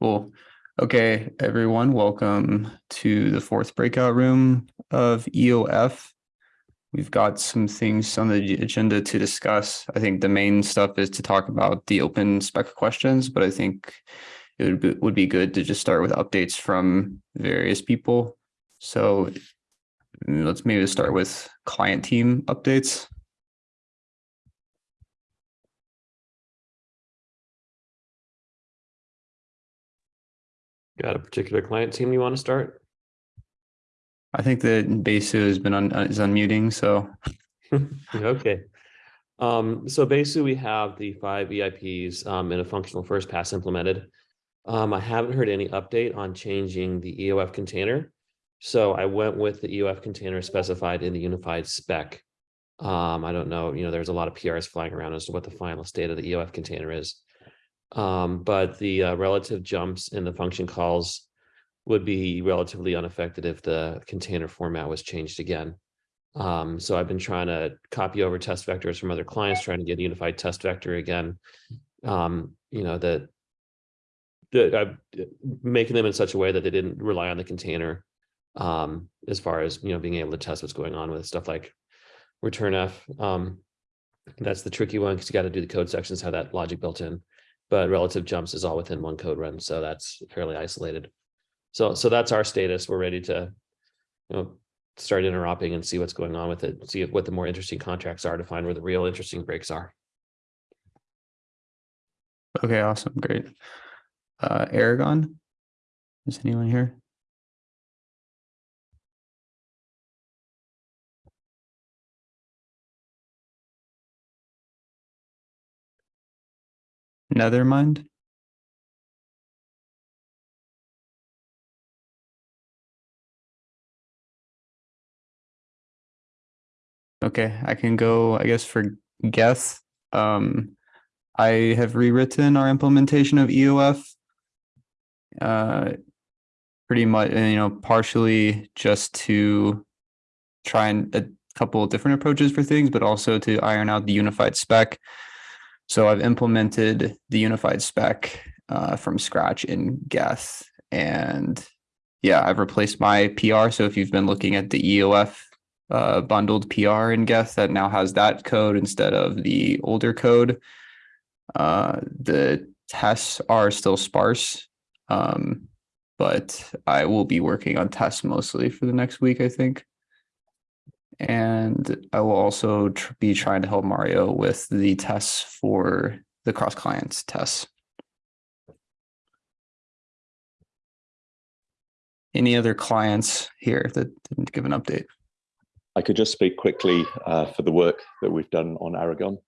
Cool. Okay, everyone, welcome to the fourth breakout room of EOF. We've got some things on the agenda to discuss. I think the main stuff is to talk about the open spec questions, but I think it would be, would be good to just start with updates from various people. So mm, let's maybe start with client team updates. Got a particular client team you want to start? I think that Besu has been on, is unmuting, so Okay. Um, so basically we have the five EIPs um, in a functional first pass implemented. Um, I haven't heard any update on changing the EOF container. So I went with the EOF container specified in the unified spec. Um, I don't know, you know, there's a lot of PRs flying around as to what the final state of the EOF container is. Um, but the uh, relative jumps in the function calls would be relatively unaffected if the container format was changed again. Um, so I've been trying to copy over test vectors from other clients, trying to get a unified test vector again. Um, you know, that that I'm making them in such a way that they didn't rely on the container um, as far as, you know, being able to test what's going on with stuff like returnf. Um, that's the tricky one because you got to do the code sections, have that logic built in but relative jumps is all within one code run. So that's fairly isolated. So, so that's our status. We're ready to, you know, start interoping and see what's going on with it, see what the more interesting contracts are to find where the real interesting breaks are. okay, awesome, great. Uh, Erigon, is anyone here? Nethermind? Okay, I can go, I guess, for Geth. Um, I have rewritten our implementation of EOF. Uh, pretty much, you know, partially just to try and a couple of different approaches for things, but also to iron out the unified spec. So I've implemented the unified spec uh, from scratch in Geth. And yeah, I've replaced my PR. So if you've been looking at the EOF uh, bundled PR in Geth that now has that code instead of the older code, uh, the tests are still sparse. Um, but I will be working on tests mostly for the next week, I think. And I will also tr be trying to help Mario with the tests for the cross clients tests. Any other clients here that didn't give an update? I could just speak quickly uh, for the work that we've done on Erigon.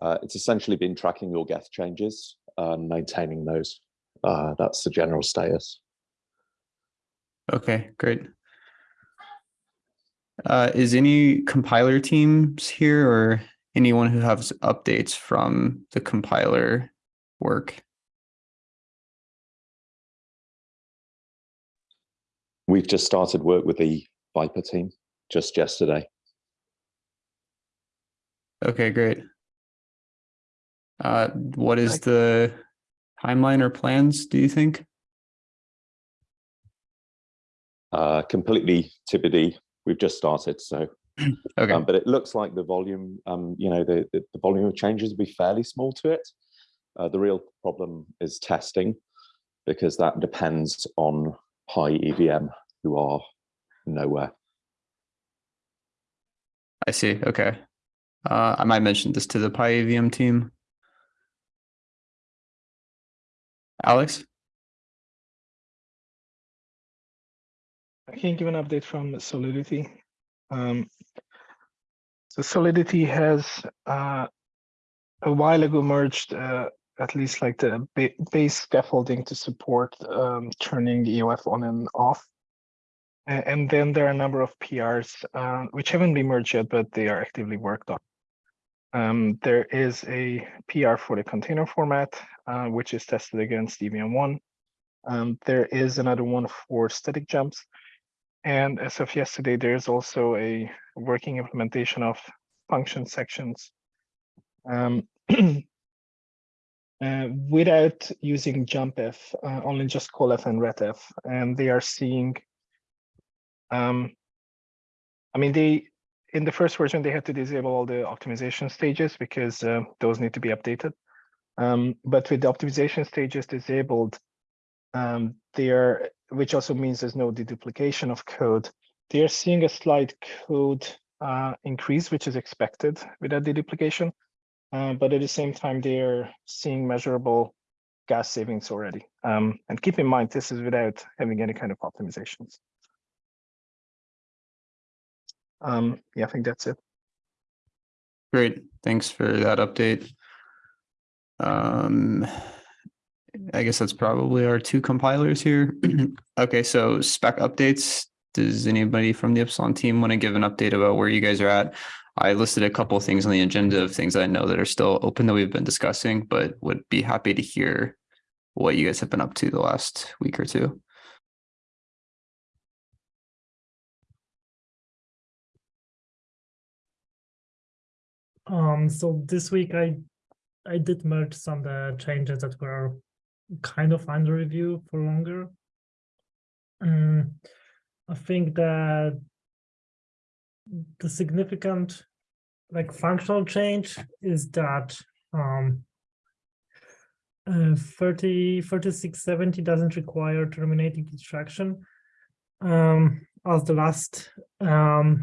Uh, it's essentially been tracking your Geth changes and maintaining those. Uh, that's the general status. Okay, great. Uh, is any compiler teams here or anyone who has updates from the compiler work? We've just started work with the Vyper team just yesterday. Okay, great. Uh, what is the timeline or plans, do you think? Uh, completely TBD we've just started. So, okay. Um, but it looks like the volume, um, you know, the, the, the, volume of changes will be fairly small to it. Uh, the real problem is testing because that depends on Py-EVM who are nowhere. I see. Okay. Uh, I might mention this to the Py-EVM team. Alex? I can give an update from Solidity. Um, so Solidity has uh, a while ago merged uh, at least like the ba base scaffolding to support um, turning EOF on and off. And, then there are a number of PRs uh, which haven't been merged yet, but they are actively worked on. Um, there is a PR for the container format, uh, which is tested against evmone. Um, there is another one for static jumps, and as of yesterday, there's also a working implementation of function sections. Um, uh, without using jumpf, uh, only just callf and retf, and they are seeing. Um, I mean, they in the first version they had to disable all the optimization stages because uh, those need to be updated. Um, but with the optimization stages disabled, um, are, which also means there's no deduplication of code. They are seeing a slight code uh, increase, which is expected with that deduplication. Uh, but at the same time, they are seeing measurable gas savings already. Um, and keep in mind, this is without having any kind of optimizations. Um, yeah, I think that's it. Great, thanks for that update. Um, I guess that's probably our two compilers here. Okay, so spec updates. Does anybody from the Ipsilon team want to give an update about where you guys are at? I listed a couple of things on the agenda of things I know that are still open that we've been discussing, but would be happy to hear what you guys have been up to the last week or two. Um, so this week I I did merge some of the changes that were kind of under review for longer. Um, I think that the significant like functional change is that um uh, 30 3670 doesn't require terminating instruction um as the last um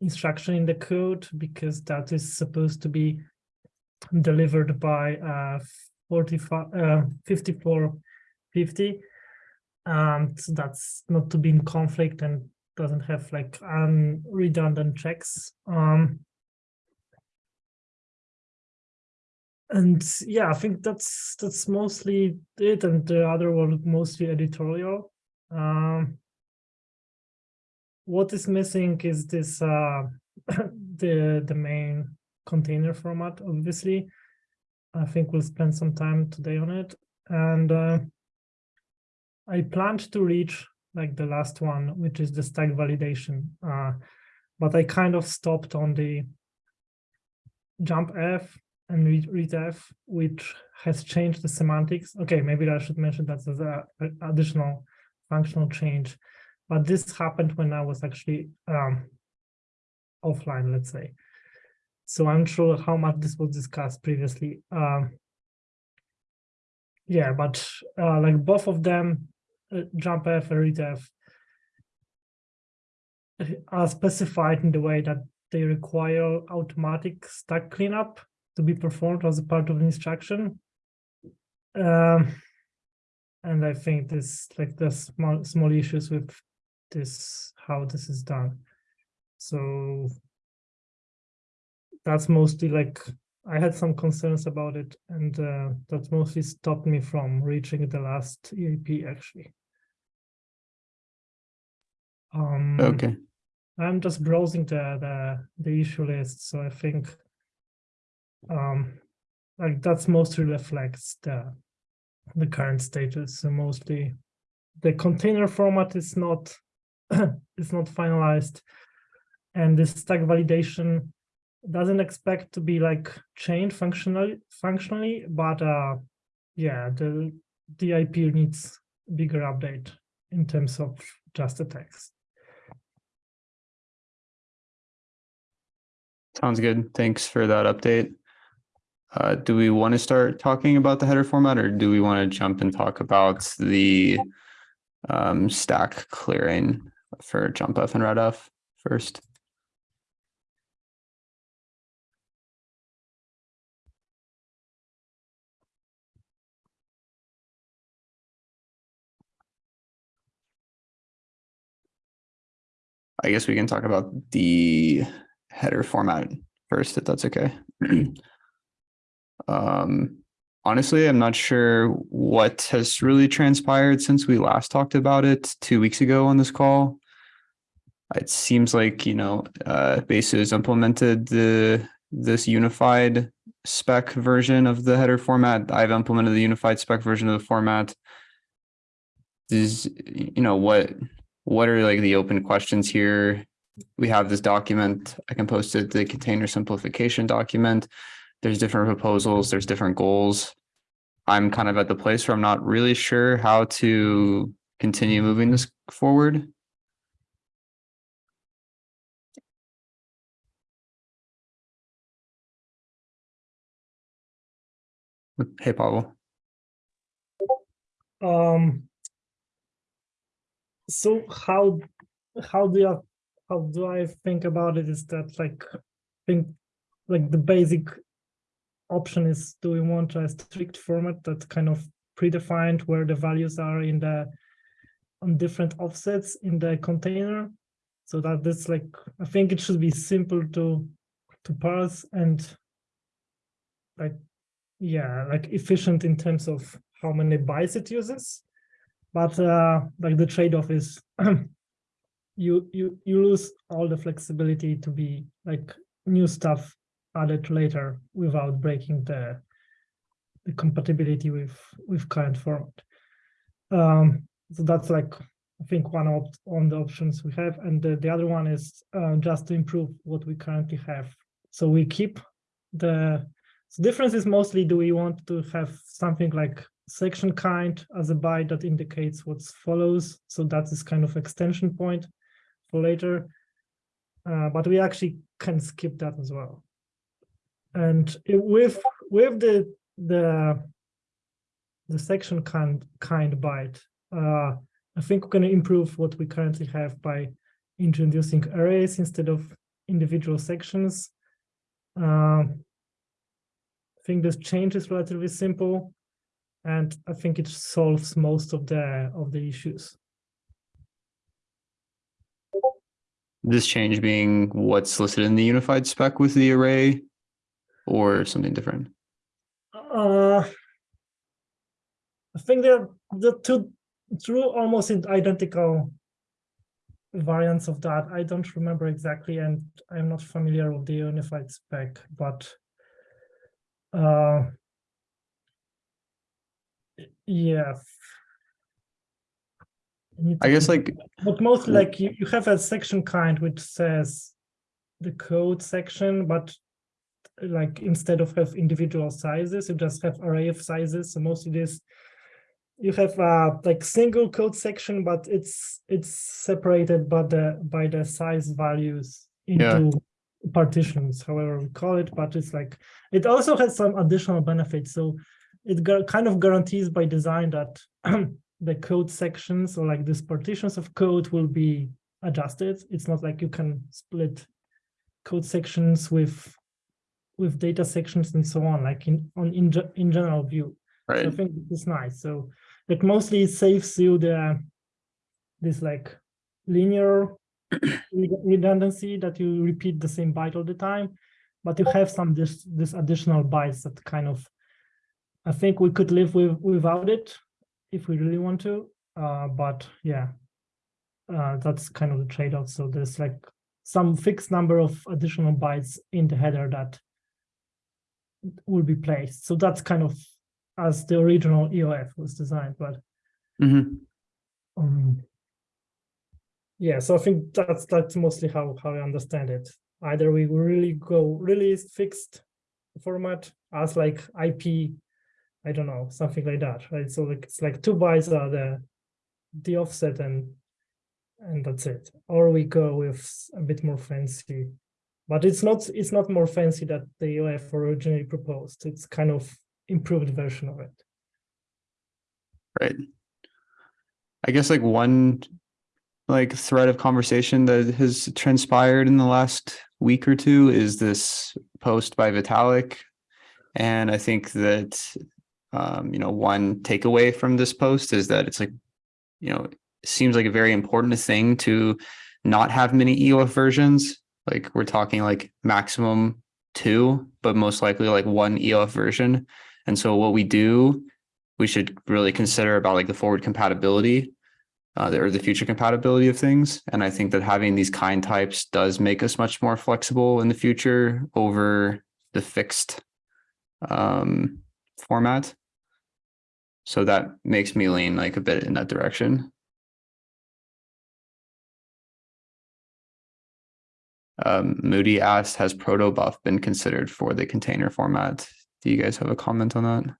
instruction in the code because that is supposed to be delivered by uh 45 uh 5450 um so that's not to be in conflict and doesn't have like um redundant checks. Um and yeah i think that's that's mostly it and the other one mostly editorial. Um what is missing is this uh the the main container format obviously i think we'll spend some time today on it and uh, i planned to reach like the last one which is the stack validation uh but i kind of stopped on the jump f and read, f which has changed the semantics okay maybe i should mention that as a, a additional functional change but this happened when I was actually um, offline, let's say. So I'm sure how much this was discussed previously. Um, yeah, but uh, like both of them, uh, JumpF and RetF, are specified in the way that they require automatic stack cleanup to be performed as a part of an instruction. Um, and I think this like the small small issues with this how this is done so that's mostly like i had some concerns about it and uh, that mostly stopped me from reaching the last EIP actually. Um Okay, i'm just browsing the the the issue list so i think um like that's mostly reflects the the current status. So mostly the container format is not is not finalized and this stack validation doesn't expect to be like changed functionally functionally but uh yeah the the EIP needs bigger update in terms of just the text sounds good. Thanks for that update. Uh, do we want to start talking about the header format or do we want to jump and talk about the um, stack clearing for jump F and ret F first? I guess we can talk about the header format first, if that's okay. Um, honestly, I'm not sure what has really transpired since we last talked about it two weeks ago on this call. It seems like, you know, uh, has implemented the this unified spec version of the header format. I've implemented the unified spec version of the format. Is, you know, what what are like the open questions here? We have this document. I can post it, the container simplification document there's different proposals, there's different goals. I'm kind of at the place where I'm not really sure how to continue moving this forward. Hey, Pavel. Um. So how how do you how do I think about it? Is that like think like the basic option is do we want a strict format that's kind of predefined where the values are in the on different offsets in the container so that this like I think it should be simple to to parse and like yeah like efficient in terms of how many bytes it uses but uh like the trade-off is you you you lose all the flexibility to be like new stuff added later without breaking the the compatibility with with current format. Um so that's like i think one of on the options we have. And the, the other one is uh, just to improve what we currently have. So we keep the so difference is mostly do we want to have something like section kind as a byte that indicates what follows. So that is kind of extension point for later. Uh, but we actually can skip that as well. And it- with with the the the section kind kind byte uh i think we're going to improve what we currently have by introducing arrays instead of individual sections. Um i think this change is relatively simple and i think it solves most of the of the issues This change being what's listed in the unified spec with the array or something different. Uh, I think they're the two two almost identical variants of that. I don't remember exactly, and I'm not familiar with the unified spec, but uh, yeah. I guess like but mostly like you, you have a section kind which says the code section, but like instead of have individual sizes, you just have array of sizes. So most of this you have uh like single code section, but it's it's separated by the by the size values Yeah. into partitions, however we call it, but it's like it also has some additional benefits. So it kind of guarantees by design that the code sections or like these partitions of code will be adjusted. It's not like you can split code sections with with data sections and so on, like in on in, in general view. So I think this is nice. So it mostly saves you the this like linear redundancy that you repeat the same byte all the time, but you have some this this additional bytes that kind of I think we could live with without it if we really want to. Uh, but yeah, uh, that's kind of the trade-off. So there's like some fixed number of additional bytes in the header that will be placed. So that's kind of as the original EOF was designed, but Mhm. um, yeah, so I think that's that's mostly how how I understand it. Either we really go really fixed format as like IP, I don't know, something like that, right? So like it's like two bytes are the the offset and and that's it. Or we go with a bit more fancy, but it's not it's not more fancy that the EOF originally proposed. It's kind of improved version of it. Right. I guess like one like thread of conversation that has transpired in the last week or two is this post by Vitalik. And I think that um, you know, one takeaway from this post is that it's like, you know, it seems like a very important thing to not have many EOF versions. Like we're talking like maximum two, but most likely like one EOF version. And so what we do we should really consider about like the forward compatibility uh, or the future compatibility of things. And I think that having these kind types does make us much more flexible in the future over the fixed um, format. So that makes me lean like a bit in that direction. Um, Moody asked, has protobuf been considered for the container format? Do you guys have a comment on that?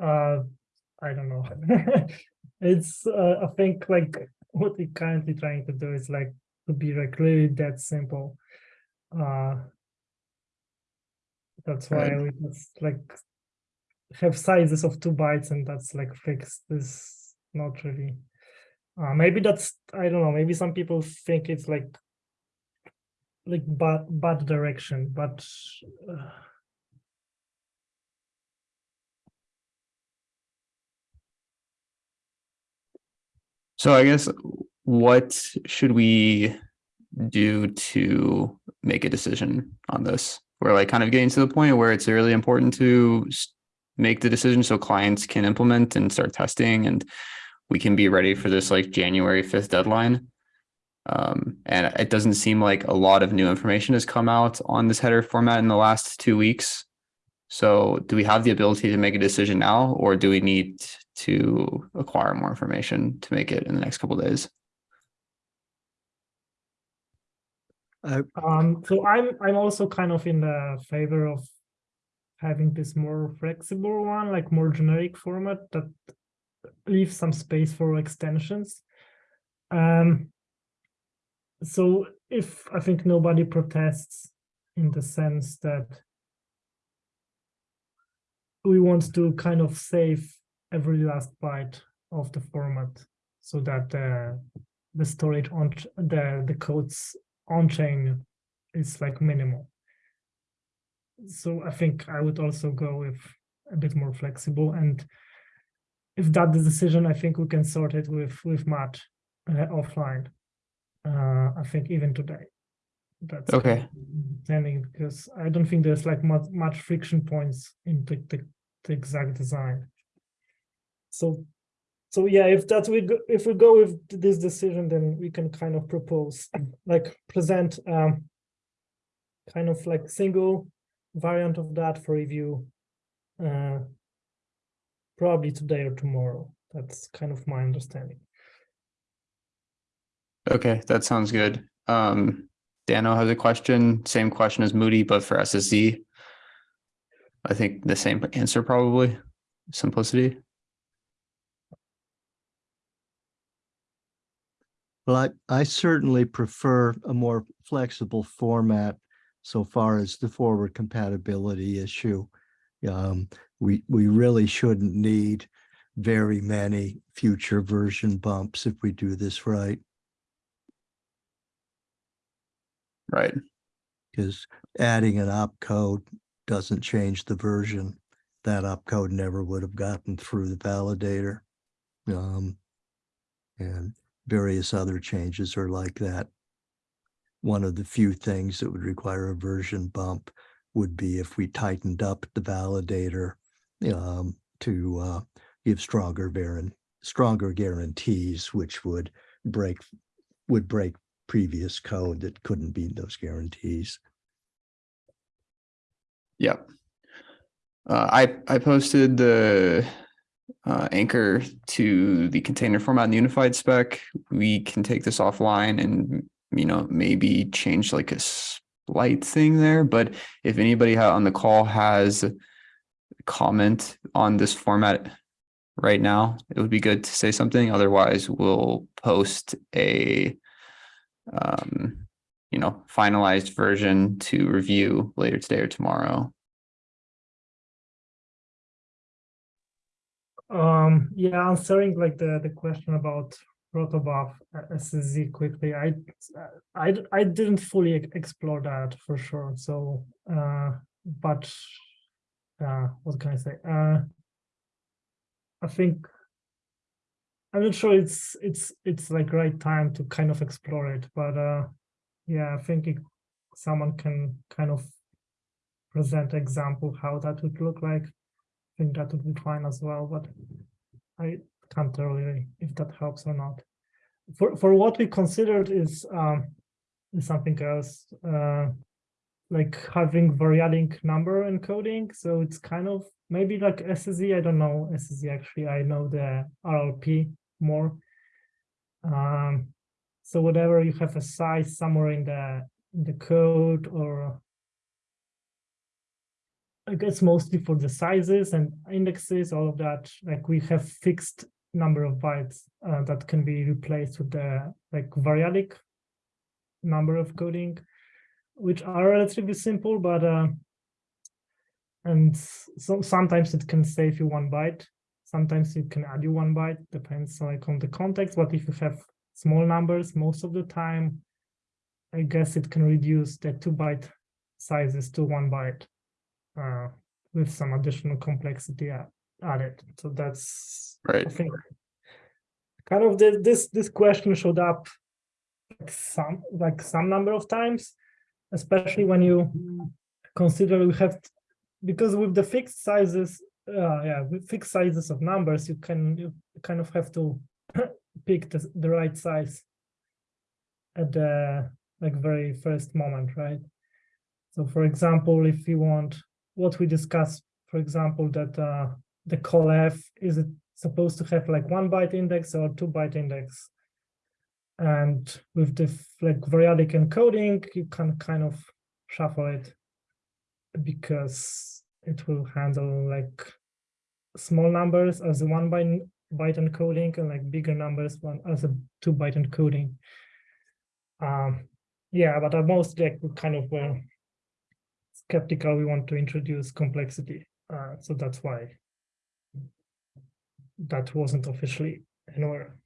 Uh, I don't know. it's uh, I think like what we're currently trying to do is like to be like really that simple. Uh, that's why Right. we just like have sizes of two bytes and that's like fixed. Is not really. Uh, maybe that's I don't know. Maybe some people think it's like like bad bad direction, but. Uh, So I guess what should we do to make a decision on this? We're like kind of getting to the point where it's really important to make the decision so clients can implement and start testing and we can be ready for this like January 5th deadline. Um, and it doesn't seem like a lot of new information has come out on this header format in the last two weeks. So do we have the ability to make a decision now, or do we need to acquire more information to make it in the next couple days? Um, so I'm I'm also kind of in the favor of having this more flexible one, like more generic format that leaves some space for extensions. Um, so if I think nobody protests in the sense that we want to kind of save every last byte of the format so that uh, the storage on the the codes on chain is like minimal. So I think I would also go with a bit more flexible and if that's the decision, I think we can sort it with with Matt uh, offline. Uh, I think even today. That's Okay. of because I don't think there's like much much friction points in the, the, the exact design. So so yeah, if that we go, if we go with this decision, then we can kind of propose, like present um, kind of like single variant of that for review, uh, probably today or tomorrow. That's kind of my understanding. Okay, that sounds good. Um, Dano has a question, same question as Moody, but for SSZ. I think the same answer probably, simplicity. Well, I, I certainly prefer a more flexible format so far as the forward compatibility issue. Um, we, we really shouldn't need very many future version bumps if we do this right, Right. because adding an opcode doesn't change the version. That opcode never would have gotten through the validator. Um, and various other changes are like that. One of the few things that would require a version bump would be if we tightened up the validator um, to uh, give stronger stronger guarantees, which would break would break previous code that couldn't meet those guarantees. Yep. Uh, I, I posted the uh, anchor to the container format and unified spec. We can take this offline and, you know, maybe change like a slight thing there. But if anybody on the call has comment on this format right now, it would be good to say something. Otherwise, we'll post a, um, you know, finalized version to review later today or tomorrow. Um, yeah, answering like the, the question about protobuf uh, SSZ quickly, I didn't fully explore that for sure. So, uh, but, uh, what can I say? Uh, I think I'm not sure it's it's it's like right time to kind of explore it, but uh, yeah, I think it, someone can kind of present example how that would look like. Think that would be fine as well, but I can't tell really if that helps or not. For for what we considered is um something else, uh like having variadic number encoding. So it's kind of maybe like SSZ, I don't know SSZ actually, I know the RLP more. Um so whatever you have a size somewhere in the in the code or I guess mostly for the sizes and indexes, all of that, like we have fixed number of bytes uh, that can be replaced with the like variadic number of coding, which are relatively simple, but uh, and so sometimes it can save you one byte. Sometimes it can add you one byte, depends like on the context. But if you have small numbers, most of the time, I guess it can reduce the two byte sizes to one byte uh, with some additional complexity added. So that's Right. I think kind of the, this this question showed up like some like some number of times, especially when you consider we have because with the fixed sizes, uh, yeah, with fixed sizes of numbers, you can you kind of have to pick the, the right size at the like very first moment, right? So for example, if you want what we discussed, for example, that uh, the call F is it supposed to have like one byte index or two byte index? And with the like variadic encoding, you can kind of shuffle it because it will handle like small numbers as a one byte byte encoding and like bigger numbers one as a two byte encoding. Um, yeah, but at most like kind of were skeptical. We want to introduce complexity, uh, so that's why that wasn't officially anywhere.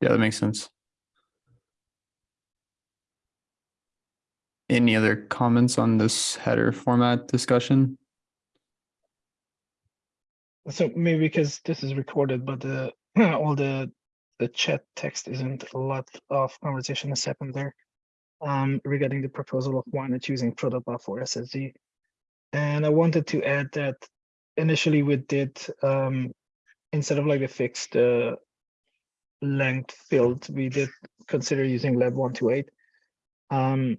Yeah, that makes sense. Any other comments on this header format discussion? So maybe because this is recorded, but the all the the chat text isn't a lot of conversation has happened there. Um, regarding the proposal of Wynett using protobuf for SSZ. And I wanted to add that initially we did um instead of like the fixed uh length field, we did consider using LEB one two eight. Um,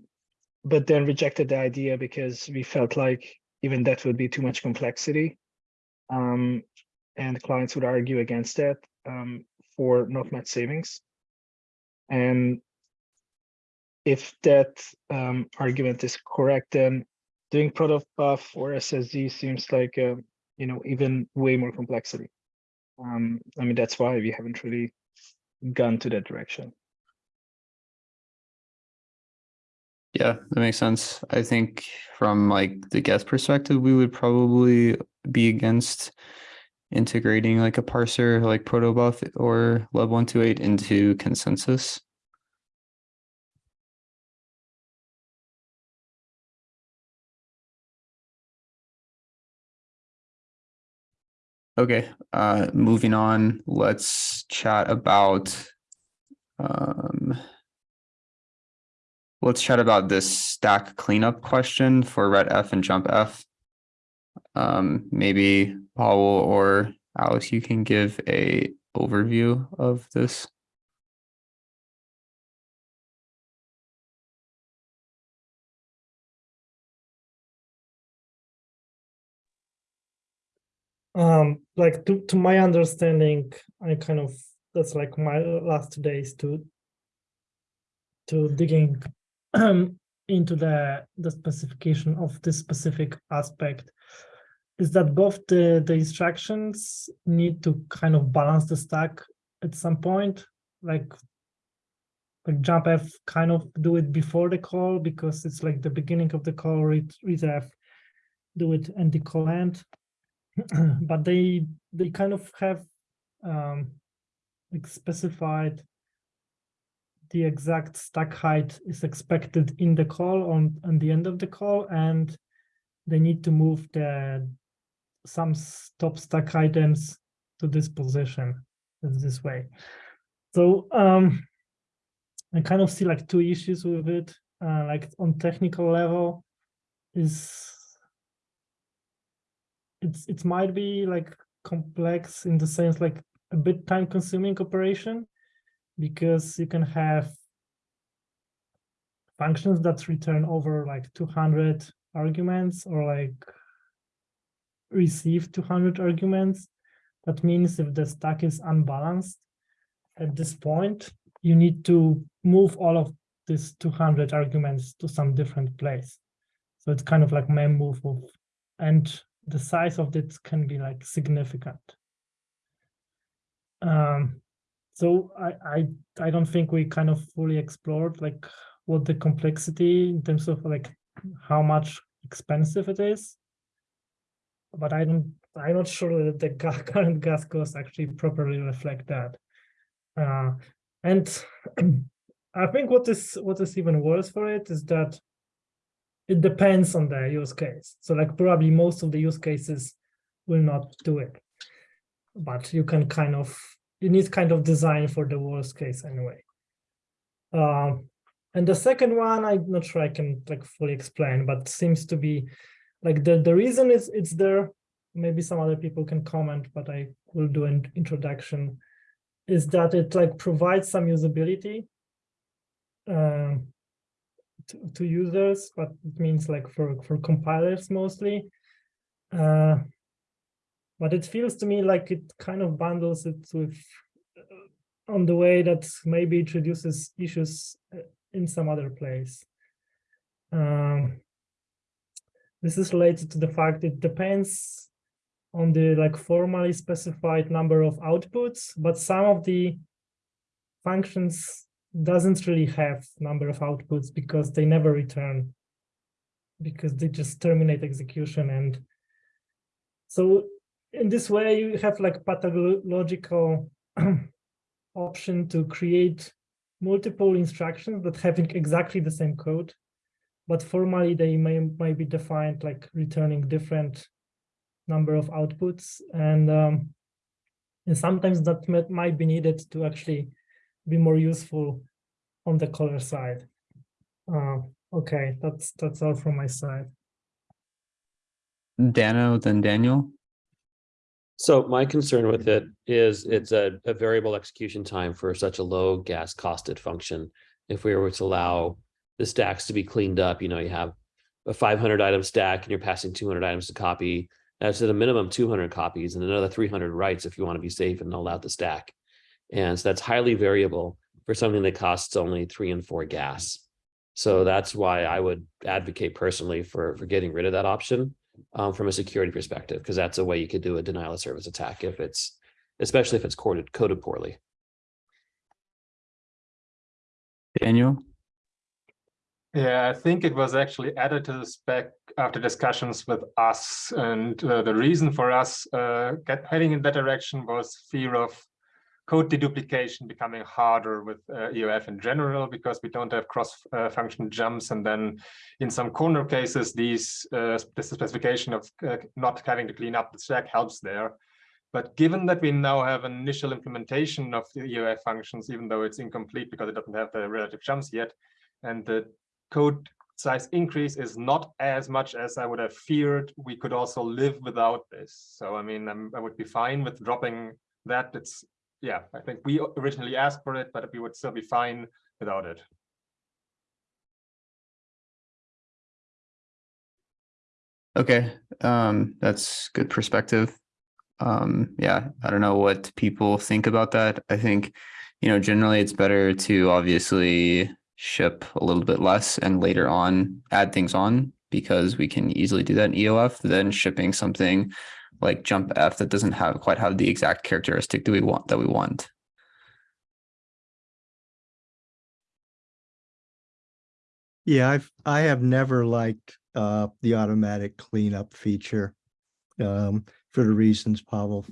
but then rejected the idea because we felt like even that would be too much complexity. Um, and clients would argue against that um, for not much savings. And if that um, argument is correct, then doing protobuf or SSZ seems like uh, you know even way more complexity. Um, I mean that's why we haven't really gone to that direction. Yeah, that makes sense. I think from like the Geth perspective, we would probably be against integrating like a parser like protobuf or LEB one two eight into consensus. Okay, uh, moving on, let's chat about um let's chat about this stack cleanup question for ret F and jump F. Um, maybe Paul or Alice, you can give a overview of this. Um, like to to my understanding, I kind of that's like my last days to to digging into the the specification of this specific aspect is that both the the instructions need to kind of balance the stack at some point like like jump f kind of do it before the call because it's like the beginning of the call read read f do it and the call end but they they kind of have um like specified the exact stack height is expected in the call on on the end of the call and they need to move the some top stack items to this position this way. So um i kind of see like two issues with it. Uh, like on technical level is it's it might be like complex in the sense like a bit time consuming operation because you can have functions that return over like 200 arguments or like receive 200 arguments. That means if the stack is unbalanced at this point you need to move all of these 200 arguments to some different place. So it's kind of like my move of, and the size of it can be like significant. Um, so I, I, I don't think we kind of fully explored like what the complexity in terms of like how much expensive it is. But I don't, I'm not sure that the current gas costs actually properly reflect that. Uh, and I think what is what is even worse for it is that it depends on the use case. So like probably most of the use cases will not do it. But you can kind of you need kind of design for the worst case anyway. Um, and the second one, I'm not sure I can like fully explain, but seems to be like the, the reason is it's there. Maybe some other people can comment, but I will do an introduction. Is that it like provides some usability um, to, to users, but it means like for for compilers mostly. Uh, but it feels to me like it kind of bundles it with uh, on the way that maybe introduces issues uh, in some other place. Um, this is related to the fact it depends on the like formally specified number of outputs, but some of the functions doesn't really have number of outputs because they never return because they just terminate execution. And so in this way you have like pathological option to create multiple instructions that having exactly the same code but formally they may might be defined like returning different number of outputs. And um, and sometimes that might, might be needed to actually be more useful on the color side uh, okay that's that's all from my side Dano, then Daniel. So my concern with it is it's a, a variable execution time for such a low gas costed function. If we were to allow the stacks to be cleaned up, you know, you have a five hundred item stack and you're passing two hundred items to copy. That's at a minimum two hundred copies and another three hundred writes if you want to be safe and null out the stack. And so that's highly variable for something that costs only three and four gas. So that's why I would advocate personally for, for getting rid of that option um, from a security perspective, because that's a way you could do a denial of service attack if it's, especially if it's coded, coded poorly. Daniel. Yeah, I think it was actually added to the spec after discussions with us. And uh, the reason for us uh, get, heading in that direction was fear of code deduplication becoming harder with uh, EOF in general, because we don't have cross-function jumps. And then in some corner cases, these uh, this specification of uh, not having to clean up the stack helps there. But given that we now have an initial implementation of the EOF functions, even though it's incomplete because it doesn't have the relative jumps yet, and the code size increase is not as much as I would have feared. We could also live without this. So, I mean, I'm, I would be fine with dropping that. It's, yeah, I think we originally asked for it, but we would still be fine without it. Okay, um, that's good perspective. Um, yeah, I don't know what people think about that. I think, you know, generally it's better to obviously ship a little bit less and later on add things on because we can easily do that in EOF than shipping something like jump F that doesn't have quite have the exact characteristic that we want that we want. Yeah, I've, I have never liked, uh, the automatic cleanup feature. Um, for the reasons Pavel,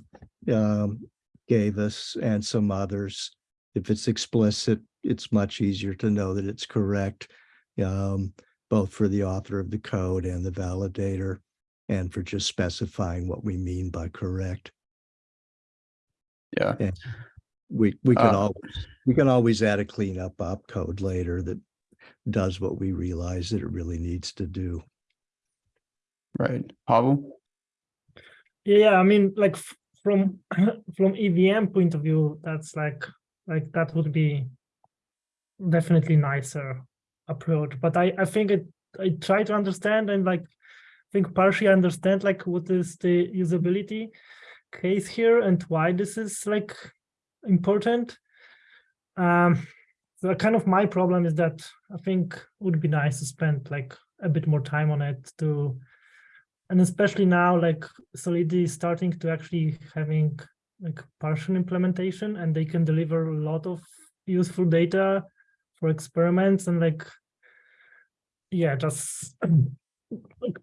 um, gave us and some others. If it's explicit, it's much easier to know that it's correct. Um, both for the author of the code and the validator, and for just specifying what we mean by correct. Yeah, We, we can Uh, always, we can always add a cleanup opcode later that does what we realize that it really needs to do. right. Pavel? Yeah, I mean, like from from EVM point of view, that's like like that would be definitely nicer approach. But I I think it I try to understand and like think partially understand like what is the usability case here and why this is like important. Um, so kind of my problem is that I think would be nice to spend like a bit more time on it to, and especially now, like Solidity is starting to actually having like partial implementation and they can deliver a lot of useful data for experiments and like, yeah, just like,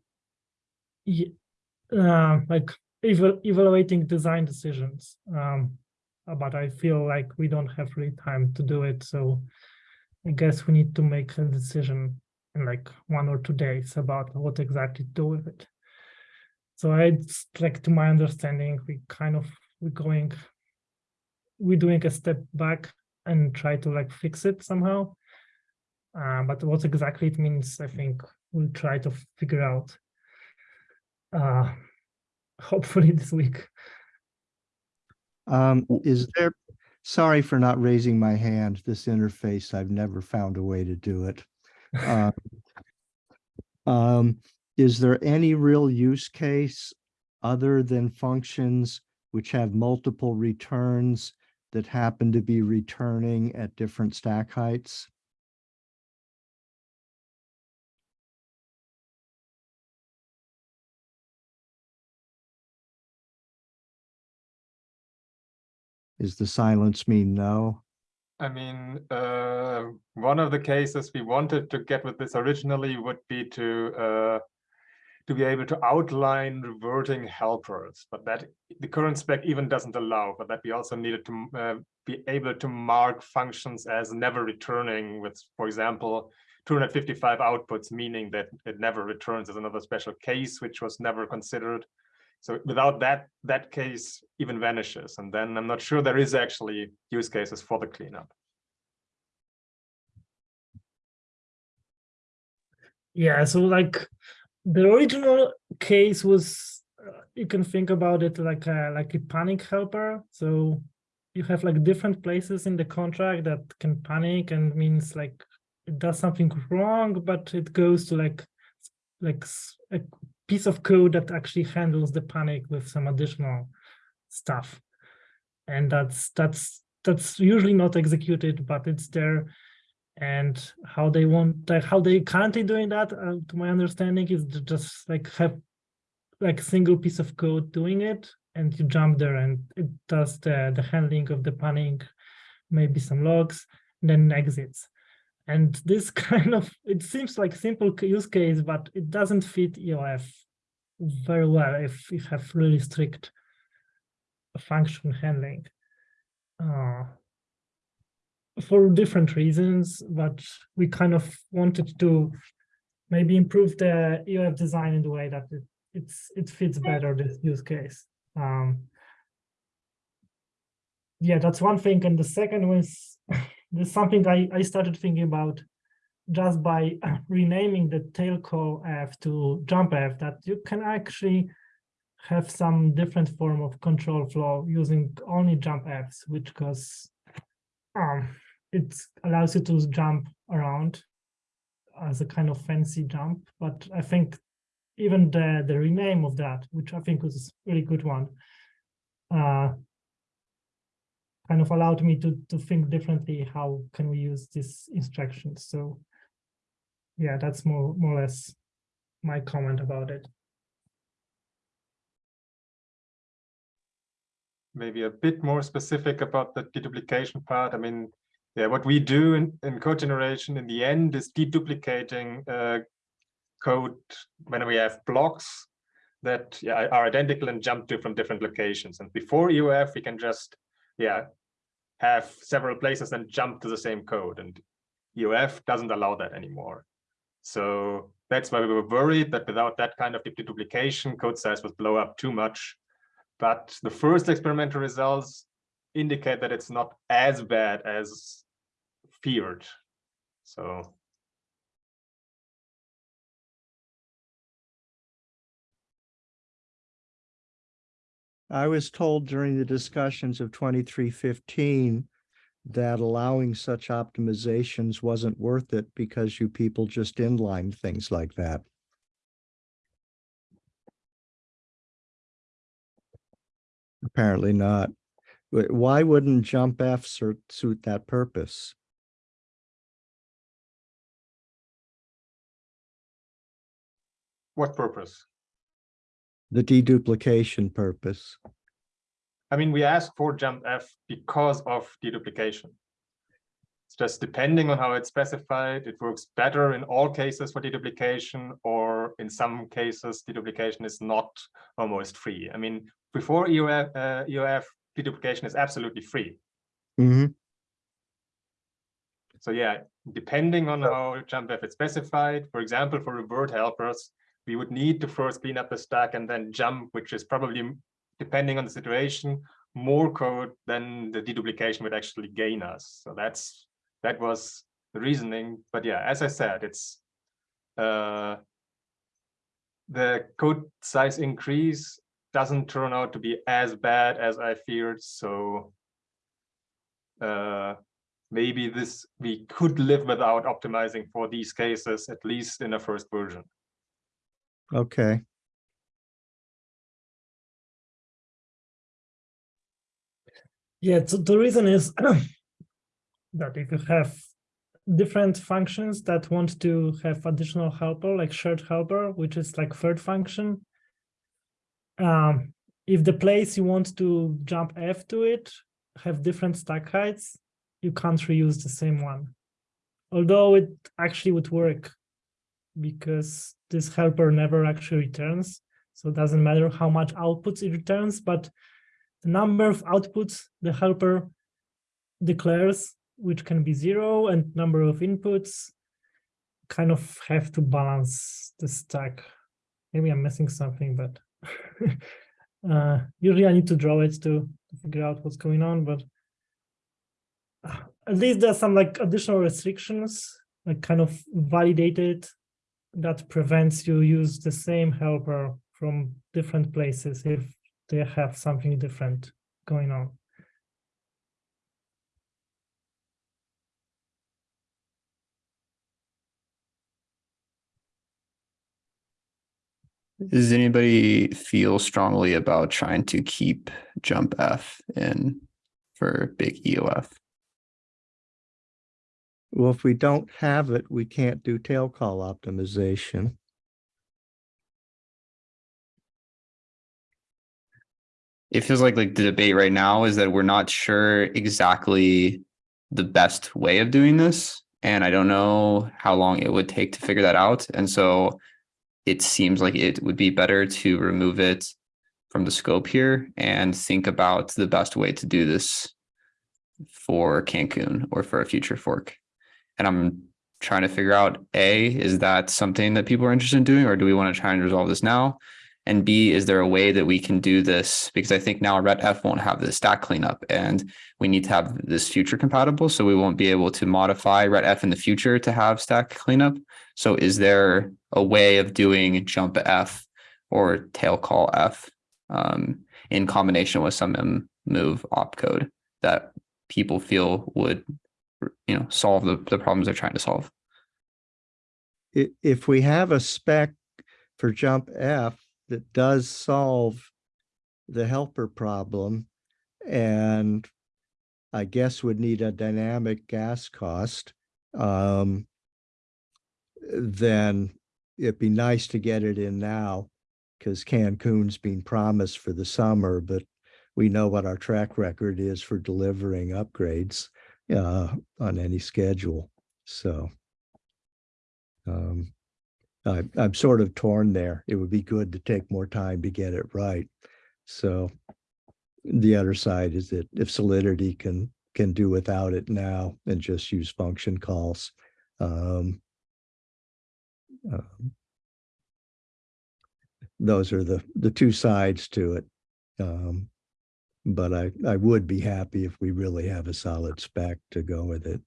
uh, like eval evaluating design decisions. Um, uh, but I feel like we don't have really time to do it. So I guess we need to make a decision in like one or two days about what exactly to do with it. So it's like to my understanding, we kind of we're going, we're doing a step back and try to like fix it somehow. Uh, but what exactly it means, I think we'll try to figure out. Uh, hopefully this week. Um, is there, sorry for not raising my hand, this interface, I've never found a way to do it. Uh, Um, is there any real use case other than functions which have multiple returns that happen to be returning at different stack heights? Is the silence mean no? I mean, uh, one of the cases we wanted to get with this originally would be to uh, to be able to outline reverting helpers, but that the current spec even doesn't allow. But that we also needed to uh, be able to mark functions as never returning with, for example, 255 outputs, meaning that it never returns as another special case, which was never considered. So without that, that case even vanishes. And then I'm not sure there is actually use cases for the cleanup. Yeah, so like the original case was, uh, you can think about it like a, like a panic helper. So you have like different places in the contract that can panic and means like it does something wrong, but it goes to like like a piece of code that actually handles the panic with some additional stuff. And that's that's that's usually not executed, but it's there. And how they want, like how they currently doing that, uh, to my understanding, is just like have like single piece of code doing it, and you jump there and it does the the handling of the panic, maybe some logs, then exits. And this kind of, it seems like simple use case, but it doesn't fit EOF very well if you have really strict function handling. Uh, for different reasons, but we kind of wanted to maybe improve the EOF design in the way that it, it's it fits better this use case. Um, yeah, that's one thing. And the second was there's something I, I started thinking about just by renaming the tail call F to jump F that you can actually have some different form of control flow using only jump Fs, which cause um, it allows you to jump around as a kind of fancy jump. But I think even the the rename of that, which I think was a really good one, uh, kind of allowed me to to think differently. How can we use these instructions? So yeah, that's more more or less my comment about it. maybe a bit more specific about the deduplication part. I mean, yeah, what we do in, in code generation in the end is deduplicating uh, code when we have blocks that yeah, are identical and jump to from different locations. And before EOF, we can just yeah have several places and jump to the same code. And EOF doesn't allow that anymore. So that's why we were worried that without that kind of deduplication, code size would blow up too much but the first experimental results indicate that it's not as bad as feared. So I was told during the discussions of twenty-three fifteen that allowing such optimizations wasn't worth it because you people just inline things like that. Apparently not. Why wouldn't jump F suit that purpose? what purpose? The deduplication purpose. I mean, we ask for jump F because of deduplication. It's just depending on how it's specified, it works better in all cases for deduplication, or in some cases, deduplication is not almost free. I mean, before EOF, uh, EOF, deduplication is absolutely free. hmm So yeah, depending on how jump F is specified, for example, for revert helpers, we would need to first clean up the stack and then jump, which is probably, depending on the situation, more code than the deduplication would actually gain us. So that's, that was the reasoning. But yeah, as I said, it's uh, the code size increase doesn't turn out to be as bad as I feared. So uh, maybe this we could live without optimizing for these cases, at least in the first version. Okay. Yeah, so the reason is that if you have different functions that want to have additional helper, like shared helper, which is like third function, um, if the place you want to jump F to it have different stack heights, you can't reuse the same one. Although it actually would work because this helper never actually returns. So it doesn't matter how much outputs it returns, but the number of outputs the helper declares, which can be zero, and number of inputs kind of have to balance the stack. Maybe I'm missing something, but uh, usually I need to draw it to, figure out what's going on, but uh, at least there's some like additional restrictions, like kind of validated that prevents you use the same helper from different places if they have something different going on. Does anybody feel strongly about trying to keep jump F in for big EOF? Well, if we don't have it, we can't do tail call optimization. It feels like like the debate right now is that we're not sure exactly the best way of doing this. And I don't know how long it would take to figure that out. And so it seems like it would be better to remove it from the scope here and think about the best way to do this for Cancun or for a future fork. And I'm trying to figure out A, is that something that people are interested in doing, or do we want to try and resolve this now? And B, is there a way that we can do this? Because I think now Ret F won't have the stack cleanup and we need to have this future compatible. So we won't be able to modify Ret F in the future to have stack cleanup. So is there a way of doing jump F or tail call F um, in combination with some move opcode that people feel would, you know, solve the, the problems they're trying to solve? If we have a spec for jump F that does solve the helper problem and I guess would need a dynamic gas cost, um, then it'd be nice to get it in now because Cancun's been promised for the summer, but we know what our track record is for delivering upgrades uh, on any schedule. So um, I, I'm sort of torn there. It would be good to take more time to get it right. So the other side is that if Solidity can, can do without it now and just use function calls. um, um, Those are the, the two sides to it. Um, But I, I would be happy if we really have a solid spec to go with it.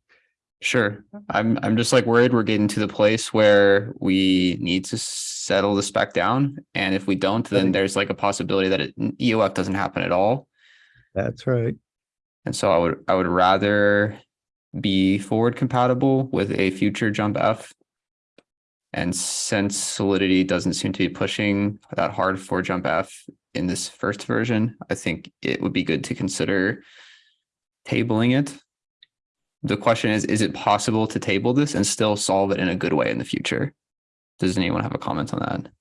Sure. I'm I'm just like worried we're getting to the place where we need to settle the spec down. And if we don't, then there's like a possibility that it, EOF doesn't happen at all. That's right. And so I would I would rather be forward compatible with a future jump F. And since Solidity doesn't seem to be pushing that hard for jump F in this first version, I think it would be good to consider tabling it the question is, is it possible to table this and still solve it in a good way in the future? Does anyone have a comment on that?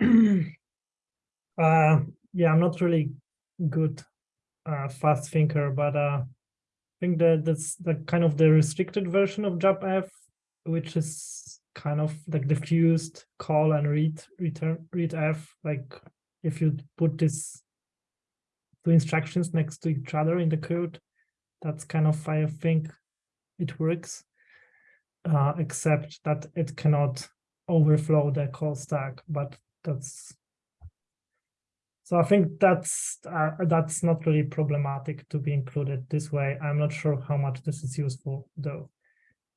uh, yeah, I'm not really good uh, fast thinker, but uh, I think that that's the kind of the restricted version of JUMPF, which is kind of like diffused call and read return ret f like if you put this two instructions next to each other in the code, that's kind of I think it works, uh, except that it cannot overflow the call stack, but that's so I think that's uh, that's not really problematic to be included this way. I'm not sure how much this is useful though.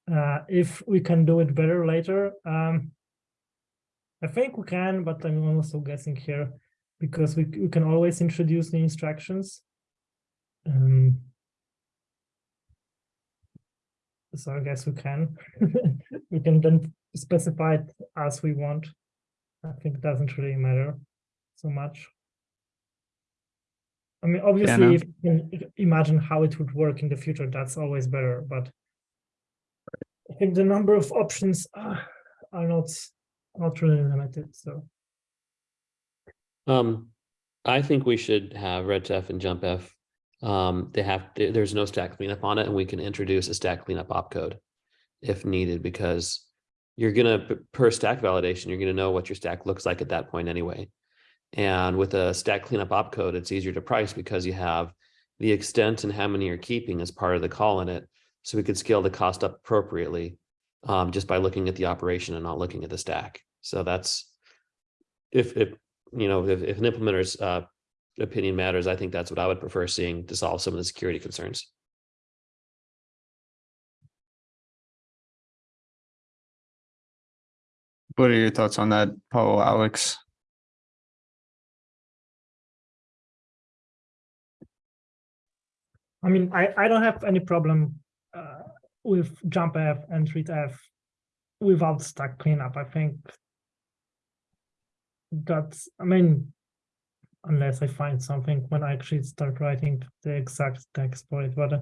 Uh, if we can do it better later, um, I think we can, but I'm also guessing here because we, we can always introduce new instructions. Um, so I guess we can. we can then specify it as we want. I think it doesn't really matter so much. I mean, obviously, no. if you can imagine how it would work in the future, that's always better. But I think the number of options uh, are not not really limited. So Um, I think we should have RetF and JumpF. Um, they have, there- there's no stack cleanup on it and we can introduce a stack cleanup opcode if needed, because you're gonna, per stack validation, you're gonna know what your stack looks like at that point anyway. And with a stack cleanup opcode, it's easier to price because you have the extent and how many you're keeping as part of the call in it. So we could scale the cost up appropriately um, just by looking at the operation and not looking at the stack. So that's if, if, you know, if, if an implementer's uh, opinion matters, I think that's what I would prefer seeing to solve some of the security concerns. What are your thoughts on that, Paul, Alex? I mean, I I don't have any problem uh, with F and RetF without stack cleanup. I think that's. I mean, unless I find something when I actually start writing the exact text for it, but uh,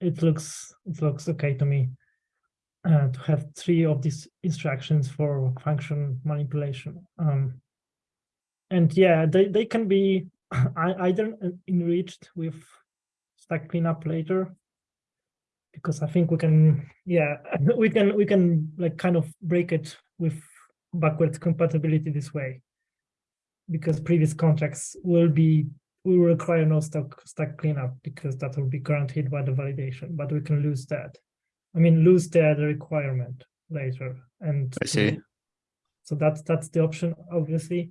it looks it looks okay to me uh, to have three of these instructions for function manipulation. Um, and yeah, they they can be either enriched with stack cleanup later because I think we can, yeah, we can we can like kind of break it with backwards compatibility this way because previous contracts will be will require no stack stack cleanup because that will be guaranteed by the validation, but we can lose that. I mean, lose the, the requirement later, and I see. so that's that's the option, obviously.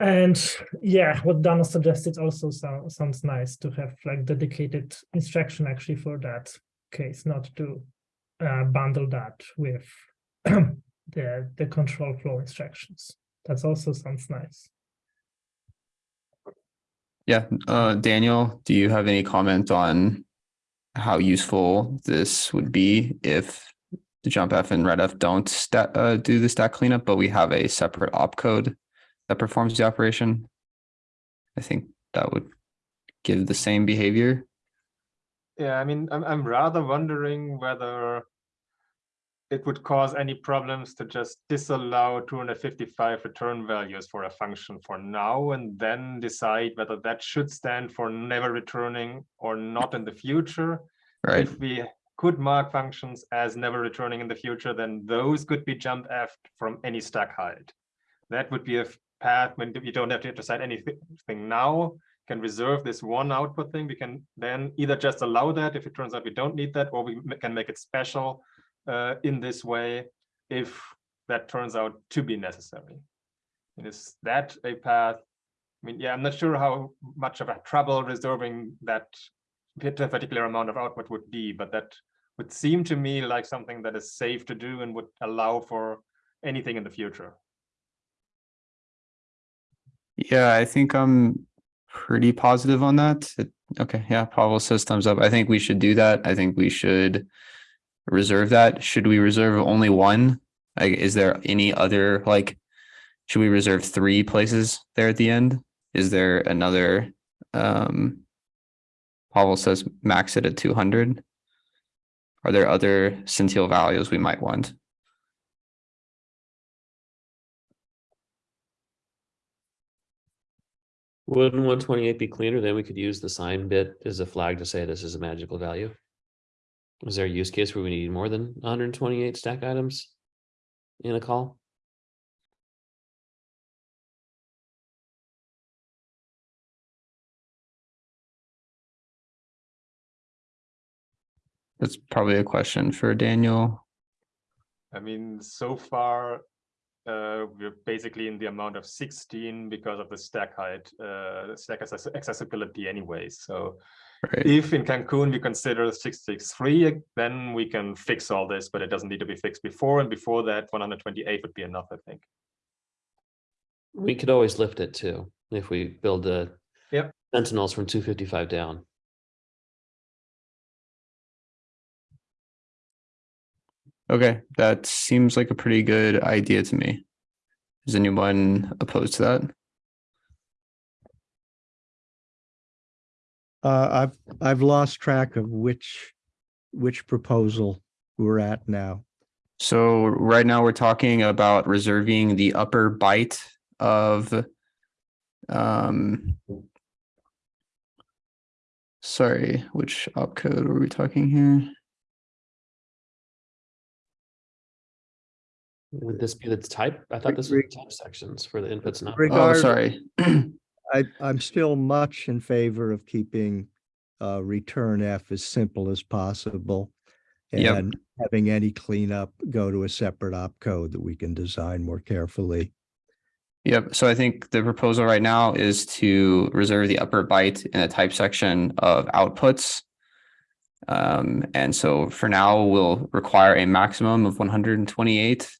And yeah, what Danno suggested also sounds sounds nice to have like dedicated instruction actually for that case, not to uh, bundle that with the the control flow instructions. That's also sounds nice. Yeah, uh, Daniel, do you have any comment on how useful this would be if the jump F and ret F don't sta- uh, do the stack cleanup, but we have a separate opcode that performs the operation? I think that would give the same behavior. Yeah, I mean, I'm, I'm rather wondering whether it would cause any problems to just disallow 255 return values for a function for now and then decide whether that should stand for never returning or not in the future. Right, If we could mark functions as never returning in the future, then those could be jump F from any stack height. That would be a path when you don't have to decide anything now, can reserve this one output thing. We can then either just allow that if it turns out we don't need that, or we can make it special uh, in this way if that turns out to be necessary. And is that a path? I mean, yeah, I'm not sure how much of a trouble reserving that particular amount of output would be, but that would seem to me like something that is safe to do and would allow for anything in the future. yeah, I think I'm pretty positive on that. It- Okay, yeah, Pavel says thumbs up. I think we should do that. I think we should reserve that. Should we reserve only one? Is there any other, like, should we reserve three places there at the end? Is there another, um, Pavel says max it at two hundred? Are there other sentinel values we might want? Wouldn't one twenty-eight be cleaner? Then we could use the sign bit as a flag to say this is a magical value. Is there a use case where we need more than hundred and twenty-eight stack items? In a call? That's probably a question for Daniel. I mean, so far, uh, we're basically in the amount of sixteen because of the stack height, uh, stack access- accessibility anyway, so. Right. If in Cancun we consider six six three, then we can fix all this, but it doesn't need to be fixed before, and before that, one hundred twenty-eight would be enough, I think. We could always lift it too, if we build the. Yep. Sentinels from two fifty-five down. Okay, that seems like a pretty good idea to me. Is anyone opposed to that? Uh, I've, I've lost track of which, which proposal we're at now. So right now we're talking about reserving the upper byte of um sorry, which opcode were we talking here? Would this be the type? I thought this was the type sections for the inputs Not outputs. Oh, sorry. I, I'm still much in favor of keeping uh, return F as simple as possible. Yep. And having any cleanup go to a separate opcode that we can design more carefully. Yep, so I think the proposal right now is to reserve the upper byte in the type section of outputs. Um, and so for now, we'll require a maximum of one hundred and twenty-eight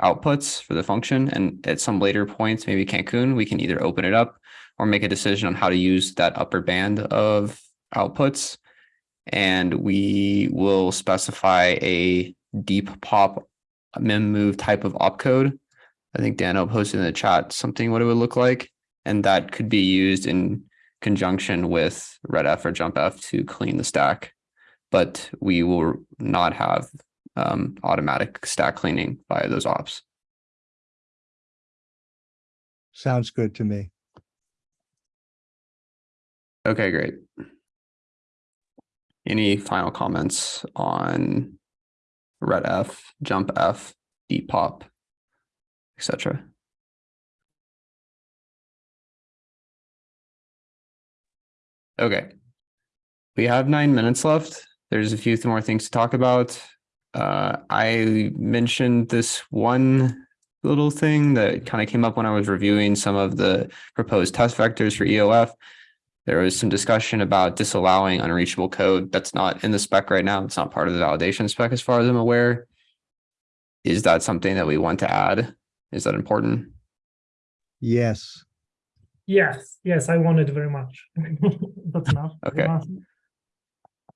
outputs for the function, and at some later points, maybe Cancun, we can either open it up or make a decision on how to use that upper band of outputs. And we will specify a deep pop mem move type of opcode I think Danno posted in the chat something what it would look like, and that could be used in conjunction with retf or jumpf to clean the stack. But we will not have um, automatic stack cleaning via those ops. Sounds good to me. Okay, great. Any final comments on ret F, jump F, deep pop, etc. Okay. We have nine minutes left. There's a few more things to talk about. Uh, I mentioned this one little thing that kind of came up when I was reviewing some of the proposed test vectors for EOF. There was some discussion about disallowing unreachable code. That's not in the spec right now. It's not part of the validation spec as far as I'm aware. Is that something that we want to add? Is that important? Yes, Yes, yes, I want it very much. That's enough. Okay.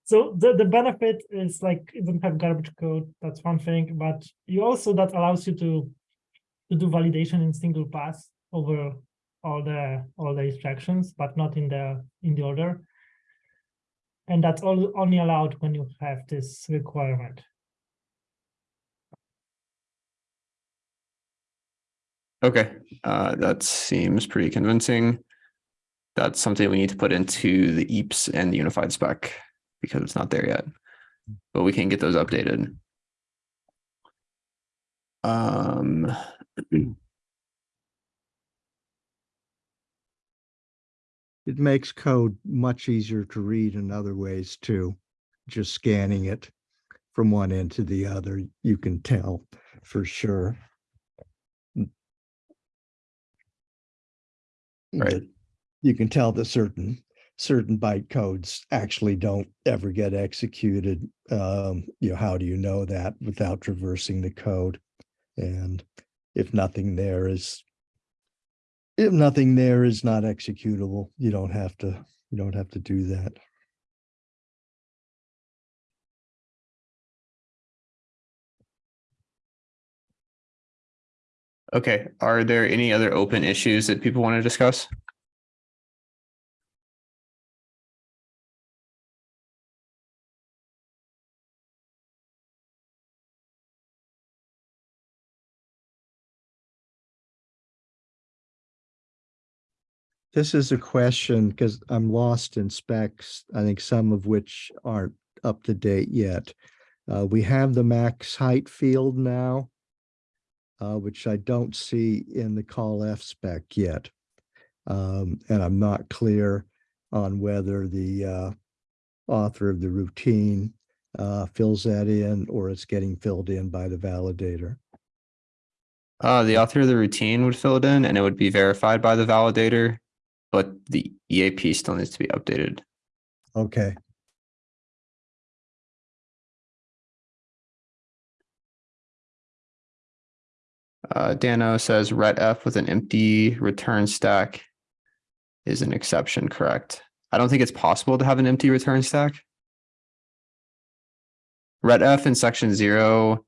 So the, the benefit is like it doesn't have garbage code, that's one thing, but you also that allows you to to do validation in single pass over all the all the instructions, but not in the in the order. And that's all only allowed when you have this requirement. Okay, uh, that seems pretty convincing. That's something we need to put into the EIPs and the unified spec because it's not there yet. But we can get those updated. Um, it makes code much easier to read in other ways too. Just scanning it from one end to the other, you can tell for sure. Right. You can tell that certain, certain byte codes actually don't ever get executed. Um, you know, how do you know that without traversing the code? And if nothing there is if nothing there is not executable, you don't have to, you don't have to do that. okay, are there any other open issues that people want to discuss? This is a question because I'm lost in specs. I think some of which aren't up to date yet. Uh, we have the max height field now, uh, which I don't see in the call F spec yet. Um, and I'm not clear on whether the, uh, author of the routine, uh, fills that in or it's getting filled in by the validator. Uh, the author of the routine would fill it in and it would be verified by the validator, but the EIP still needs to be updated. Okay, Uh, Danno says ret F with an empty return stack is an exception, correct? I don't think it's possible to have an empty return stack. Ret F in section zero,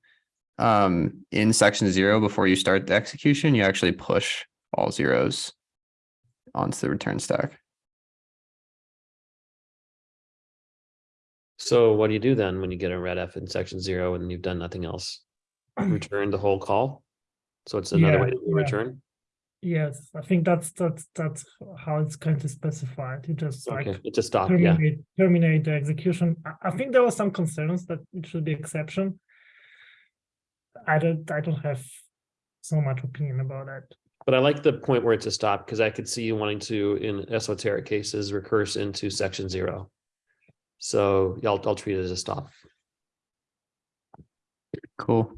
um, in section zero, before you start the execution, you actually push all zeros onto the return stack. So what do you do then when you get a ret F in section zero and you've done nothing else? Return the whole call? So it's another way to yeah. return? Yes, I think that's that's that's how it's of specified. You just like Okay, it's a stop, yeah. terminate terminate the execution. I, I think there were some concerns that it should be exception. I don't I don't have so much opinion about that. But I like the point where it's a stop, because I could see you wanting to, in esoteric cases, recurse into section zero. So yeah, I'll, I'll treat it as a stop. Cool.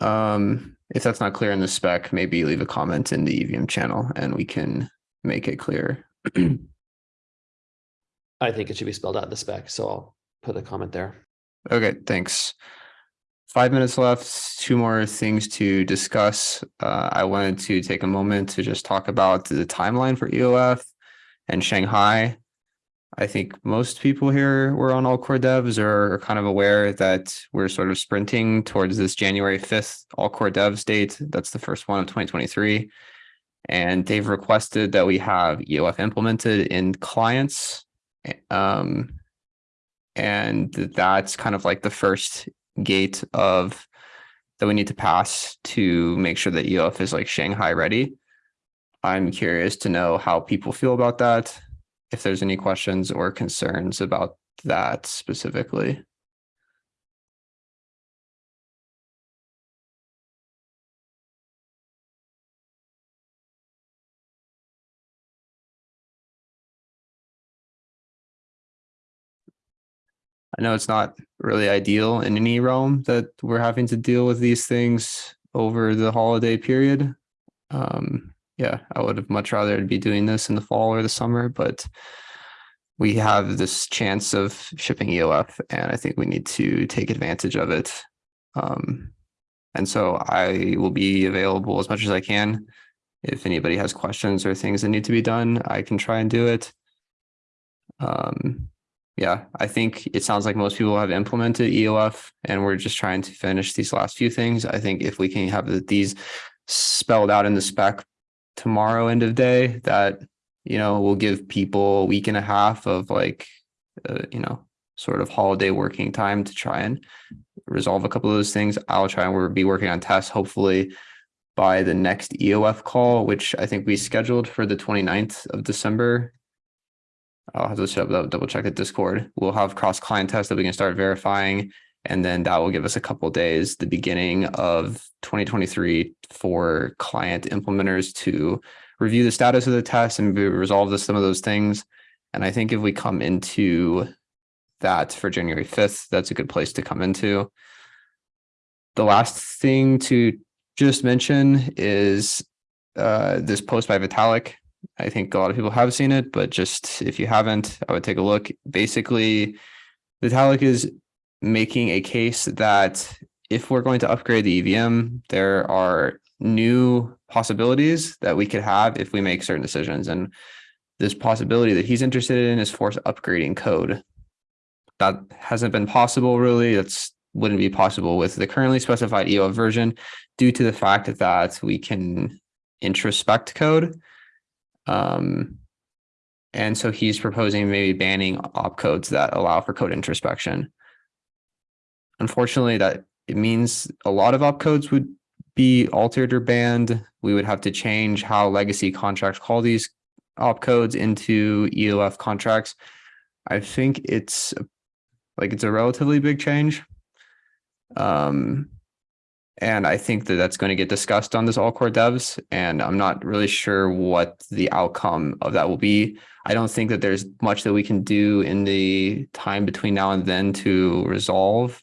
Um, if that's not clear in the spec, maybe leave a comment in the EVM channel and we can make it clear. I think it should be spelled out in the spec, so I'll put a comment there. Okay, thanks. Five minutes left, two more things to discuss. Uh, I wanted to take a moment to just talk about the timeline for EOF and Shanghai. I think most people here were on all core devs or are kind of aware that we're sort of sprinting towards this January fifth all core devs date. That's the first one of twenty twenty-three. And they've requested that we have EOF implemented in clients. Um, and that's kind of like the first gate of that we need to pass to make sure that EOF is like Shanghai ready. I'm curious to know how people feel about that, if there's any questions or concerns about that specifically. I know it's not really ideal in any realm that we're having to deal with these things over the holiday period. Um, yeah, I would have much rather be doing this in the fall or the summer, but we have this chance of shipping EOF and I think we need to take advantage of it. Um, and so I will be available as much as I can. If anybody has questions or things that need to be done, I can try and do it. Um, yeah, I think it sounds like most people have implemented EOF and we're just trying to finish these last few things. I think if we can have these spelled out in the spec tomorrow end of day, that, you know, will give people a week and a half of like, uh, you know, sort of holiday working time to try and resolve a couple of those things. I'll try and we'll be working on tests hopefully by the next EOF call, which I think we scheduled for the 29th of December. I'll have to double double check the Discord. We'll have cross client tests that we can start verifying. And then that will give us a couple days, the beginning of 2023 for client implementers to review the status of the test and resolve some of those things. And I think if we come into that for January 5th, that's a good place to come into. The last thing to just mention is uh, this post by Vitalik. I think a lot of people have seen it, but just if you haven't, I would take a look. Basically, Vitalik is making a case that if we're going to upgrade the EVM, there are new possibilities that we could have if we make certain decisions. And this possibility that he's interested in is force upgrading code. That hasn't been possible really. That's wouldn't be possible with the currently specified EO version due to the fact that we can introspect code. Um, and so he's proposing maybe banning opcodes that allow for code introspection. Unfortunately, that it means a lot of opcodes would be altered or banned, we would have to change how legacy contracts call these opcodes into EOF contracts. I think it's like it's a relatively big change. Um, and I think that that's going to get discussed on this all core devs, and I'm not really sure what the outcome of that will be. I don't think that there's much that we can do in the time between now and then to resolve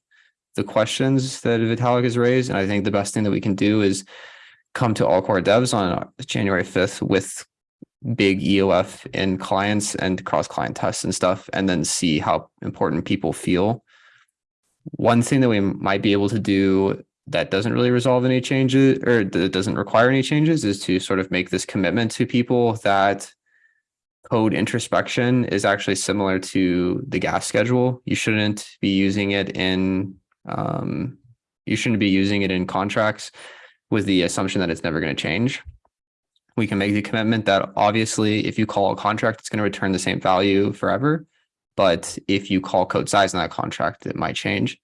the questions that Vitalik has raised. And I think the best thing that we can do is come to all core devs on January 5th with big EOF in clients and cross client tests and stuff, and then see how important people feel. One thing that we might be able to do that doesn't really resolve any changes or that doesn't require any changes is to sort of make this commitment to people that code introspection is actually similar to the gas schedule. You shouldn't be using it in um, you shouldn't be using it in contracts with the assumption that it's never going to change. We can make the commitment that obviously if you call a contract, it's going to return the same value forever. But if you call code size in that contract, it might change.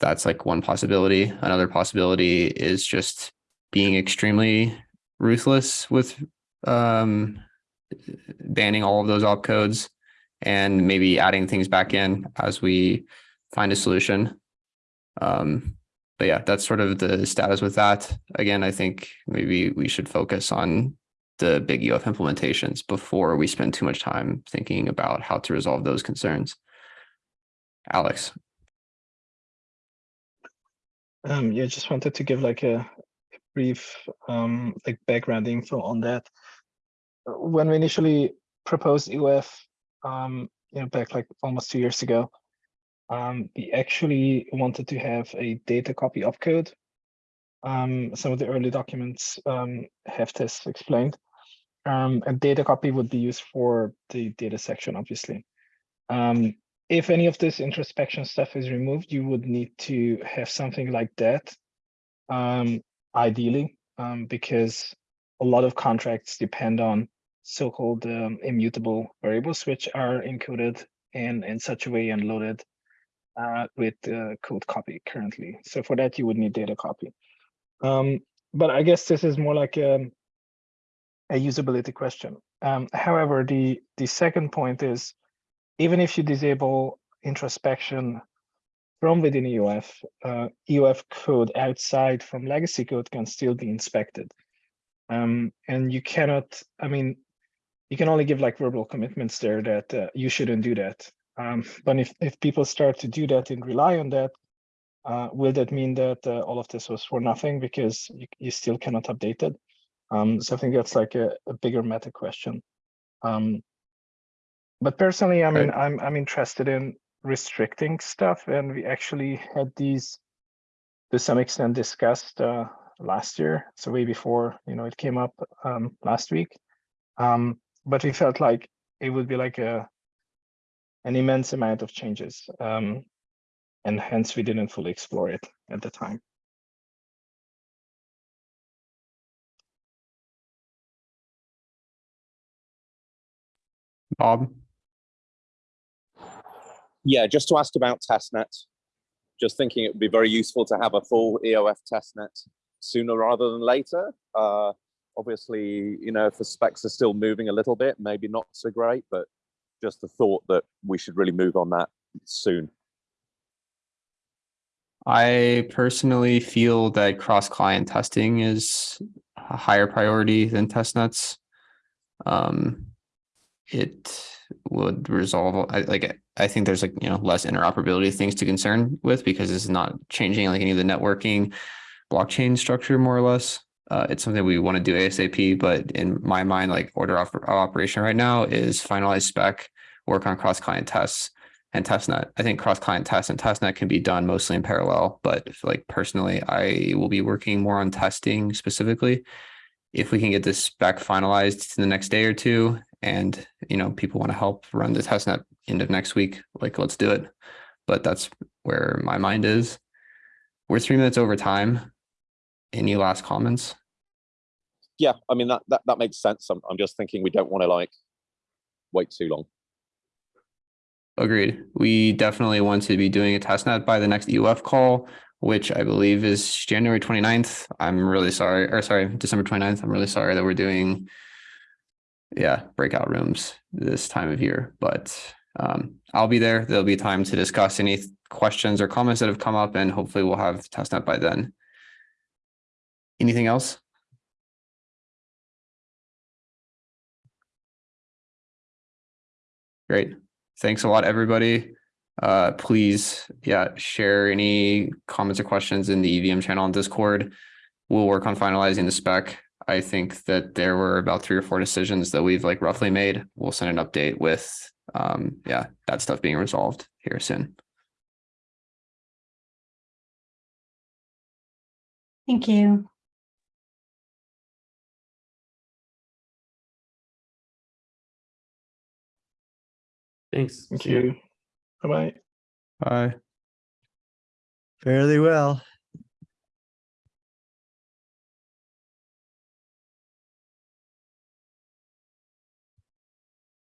That's like one possibility. Another possibility is just being extremely ruthless with um, banning all of those opcodes and maybe adding things back in as we find a solution. Um, but yeah, that's sort of the status with that. Again, I think maybe we should focus on the big EOF implementations before we spend too much time thinking about how to resolve those concerns. Alex. Um, yeah, just wanted to give like a brief um, like background info on that. Uh, When we initially proposed EOF, um, you know, back like almost two years ago, um, we actually wanted to have a data copy opcode. Um, some of the early documents um, have this explained. Um, a data copy would be used for the data section, obviously. Um, if any of this introspection stuff is removed, you would need to have something like that. Um, ideally, um, because a lot of contracts depend on so-called um, immutable variables, which are encoded in, in such a way and loaded uh, with uh, code copy currently. So for that, you would need data copy. Um, but I guess this is more like a, a usability question. Um, however, the, the second point is, even if you disable introspection from within EOF, uh, EOF code outside from legacy code can still be inspected. Um, and you cannot, I mean, you can only give like verbal commitments there that uh, you shouldn't do that. Um, but if, if people start to do that and rely on that, uh, will that mean that uh, all of this was for nothing because you, you still cannot update it? Um, so I think that's like a, a bigger meta question. Um, but personally, I mean, I'm I'm interested in restricting stuff, and we actually had these to some extent discussed uh, last year, so way before you know it came up um, last week. Um, but we felt like it would be like a an immense amount of changes, um, and hence we didn't fully explore it at the time. Bob. Yeah, just to ask about testnet. Just thinking it would be very useful to have a full EOF testnet sooner rather than later. Uh, obviously, you know, if the specs are still moving a little bit, maybe not so great, but just the thought that we should really move on that soon. I personally feel that cross-client testing is a higher priority than testnets. Um, it would resolve, I like, I think there's like, you know, less interoperability things to concern with because it's not changing like any of the networking blockchain structure more or less. Uh, it's something we want to do ASAP, but in my mind, like order of operation right now is finalize spec, work on cross-client tests and testnet. I think cross-client tests and testnet can be done mostly in parallel, but like personally, I will be working more on testing specifically. If we can get this spec finalized in the next day or two, and you know people want to help run the testnet end of next week, like let's do it. But that's where my mind is. We're three minutes over time. Any last comments? Yeah, I mean, that, that, that makes sense. I'm, I'm just thinking we don't want to like wait too long. Agreed. We definitely want to be doing a testnet by the next EOF call. which I believe is January 29th. I'm really sorry, or sorry, December 29th. I'm really sorry that we're doing yeah, breakout rooms this time of year, but um, I'll be there. There'll be time to discuss any questions or comments that have come up and hopefully we'll have testnet by then. Anything else? Great. Thanks a lot, everybody. Uh, please, yeah, share any comments or questions in the EVM channel on Discord. We'll work on finalizing the spec. I think that there were about three or four decisions that we've like roughly made. We'll send an update with, um, yeah, that stuff being resolved here soon. Thank you. Thanks. Thank See you. Bye bye. Bye. Fairly well.